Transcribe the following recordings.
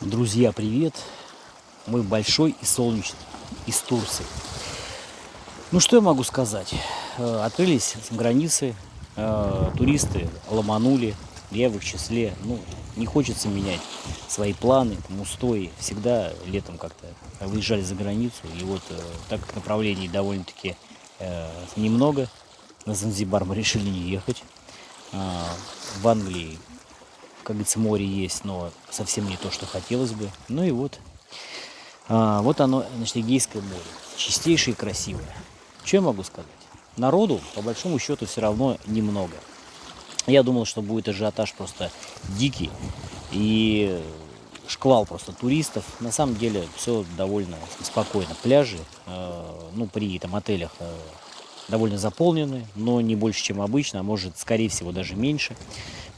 Друзья, привет! Мы большой и солнечный из Турции. Ну что я могу сказать? Э, Открылись границы, э, туристы ломанули, я в их числе. Ну, не хочется менять свои планы, там, устои. Всегда летом как-то выезжали за границу. И вот э, так как направлений довольно-таки немного, на Занзибар мы решили не ехать. В Англии как говорится, море есть, но совсем не то, что хотелось бы. Ну и вот, а, вот оно, значит, Эгейское море. Чистейшее и красивое. Что я могу сказать? Народу, по большому счету, все равно немного. Я думал, что будет ажиотаж просто дикий и шквал просто туристов. На самом деле все довольно спокойно. Пляжи, э, ну, при там отелях э, довольно заполнены, но не больше, чем обычно, а может, скорее всего, даже меньше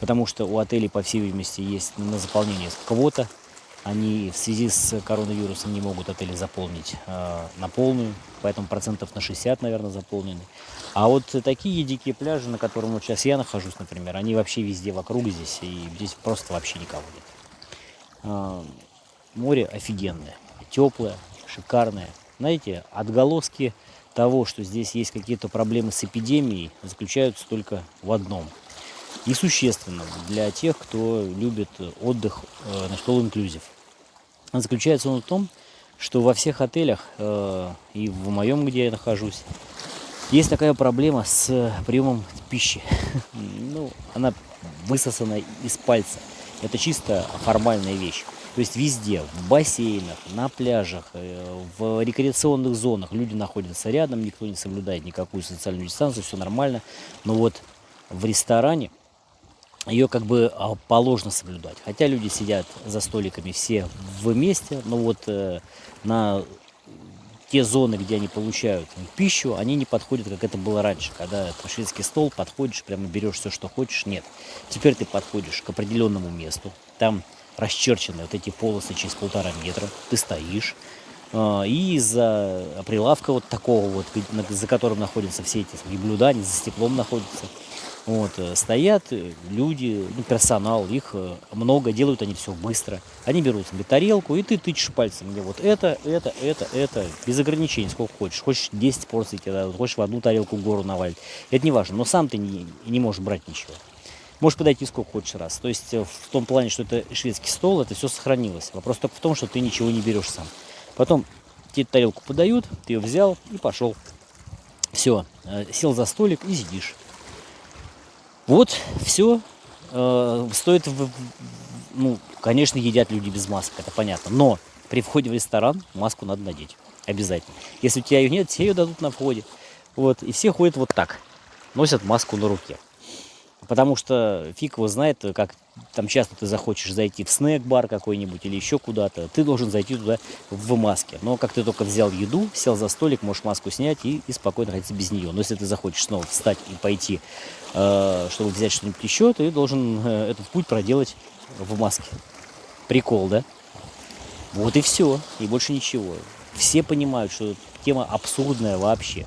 потому что у отелей, по всей видимости, есть на заполнение квота. Они в связи с коронавирусом не могут отели заполнить э, на полную, поэтому процентов на 60, наверное, заполнены. А вот такие дикие пляжи, на котором вот сейчас я нахожусь, например, они вообще везде вокруг здесь, и здесь просто вообще никого нет. Э, море офигенное, теплое, шикарное. Знаете, отголоски того, что здесь есть какие-то проблемы с эпидемией, заключаются только в одном – несущественным для тех, кто любит отдых э, на all inclusive. Заключается он в том, что во всех отелях э, и в моем, где я нахожусь, есть такая проблема с приемом пищи. ну, она высосана из пальца. Это чисто формальная вещь. То есть везде, в бассейнах, на пляжах, э, в рекреационных зонах люди находятся рядом, никто не соблюдает никакую социальную дистанцию, все нормально. Но вот в ресторане ее как бы а, положено соблюдать. Хотя люди сидят за столиками все вместе, но вот э, на те зоны, где они получают пищу, они не подходят, как это было раньше, когда на шведский стол подходишь, прямо берешь все, что хочешь. Нет. Теперь ты подходишь к определенному месту, там расчерчены вот эти полосы через полтора метра, ты стоишь, э, и за прилавка вот такого вот, за которым находятся все эти блюда, они за стеклом находятся, вот, э, стоят э, люди, ну, персонал, их э, много, делают они все быстро. Они берут себе тарелку, и ты тычешь пальцем, где вот это, это, это, это, без ограничений, сколько хочешь. Хочешь 10 порций тебе дадут, хочешь в одну тарелку гору навалить. Это не важно, но сам ты не, не можешь брать ничего. Можешь подойти сколько хочешь раз. То есть в том плане, что это шведский стол, это все сохранилось. Вопрос только в том, что ты ничего не берешь сам. Потом тебе тарелку подают, ты ее взял и пошел. Все, сел за столик и сидишь. Вот, все. Э, стоит, ну, конечно, едят люди без масок, это понятно. Но при входе в ресторан маску надо надеть. Обязательно. Если у тебя ее нет, тебе ее дадут на входе. Вот, и все ходят вот так. Носят маску на руке. Потому что фиг его знает, как там часто ты захочешь зайти в снэк-бар какой-нибудь или еще куда-то, ты должен зайти туда в маске. Но как ты только взял еду, сел за столик, можешь маску снять и, и спокойно ходить без нее. Но если ты захочешь снова встать и пойти, э, чтобы взять что-нибудь еще, ты должен э, этот путь проделать в маске. Прикол, да? Вот и все, и больше ничего. Все понимают, что тема абсурдная вообще.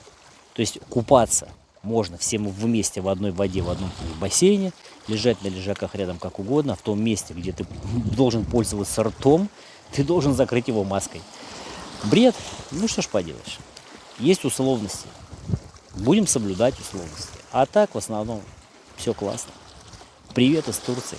То есть купаться можно всем вместе в одной воде, в одном бассейне, лежать на лежаках рядом как угодно, в том месте, где ты должен пользоваться ртом, ты должен закрыть его маской. Бред? Ну что ж поделаешь. Есть условности. Будем соблюдать условности. А так в основном все классно. Привет из Турции.